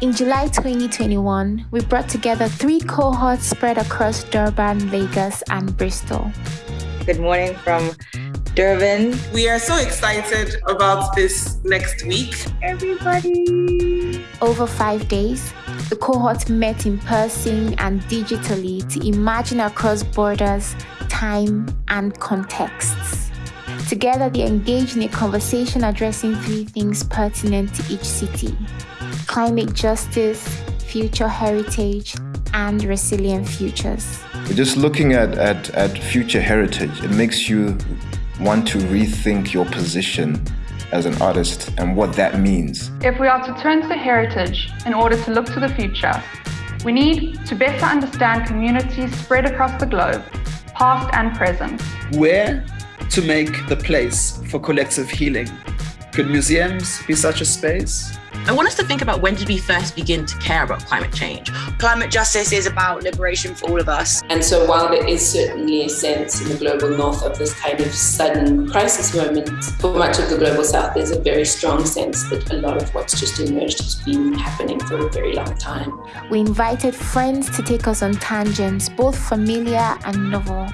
In July 2021, we brought together three cohorts spread across Durban, Lagos, and Bristol. Good morning from Durban. We are so excited about this next week. Everybody. Over five days, the cohort met in person and digitally to imagine across borders, time, and contexts. Together, they engaged in a conversation addressing three things pertinent to each city climate justice, future heritage, and resilient futures. Just looking at, at, at future heritage, it makes you want to rethink your position as an artist and what that means. If we are to turn to heritage in order to look to the future, we need to better understand communities spread across the globe, past and present. Where to make the place for collective healing? Could museums be such a space? I want us to think about when did we first begin to care about climate change? Climate justice is about liberation for all of us. And so while there is certainly a sense in the global north of this kind of sudden crisis moment, for much of the global south there's a very strong sense that a lot of what's just emerged has been happening for a very long time. We invited friends to take us on tangents, both familiar and novel.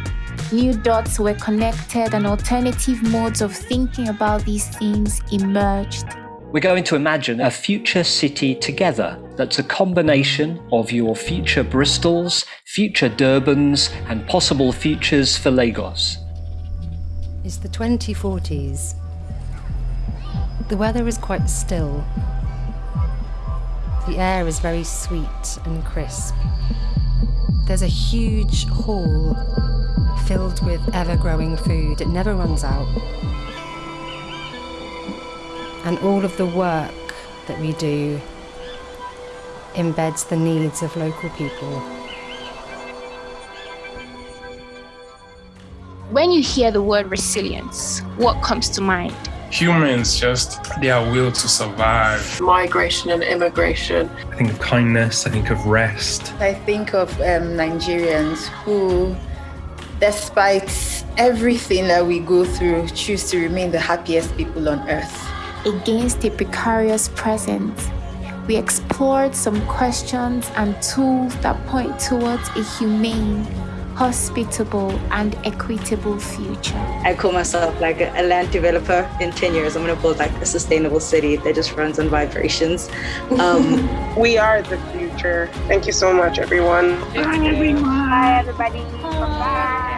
New dots were connected and alternative modes of thinking about these themes emerged. We're going to imagine a future city together that's a combination of your future Bristols, future Durbans, and possible futures for Lagos. It's the 2040s. The weather is quite still. The air is very sweet and crisp. There's a huge hall filled with ever growing food. It never runs out and all of the work that we do embeds the needs of local people. When you hear the word resilience, what comes to mind? Humans just their will to survive. Migration and immigration. I think of kindness, I think of rest. I think of um, Nigerians who, despite everything that we go through, choose to remain the happiest people on earth against a precarious present. We explored some questions and tools that point towards a humane, hospitable, and equitable future. I call myself like a land developer. In 10 years, I'm going to build like a sustainable city that just runs on vibrations. Um, we are the future. Thank you so much, everyone. Bye, everyone. Bye, everybody. Bye.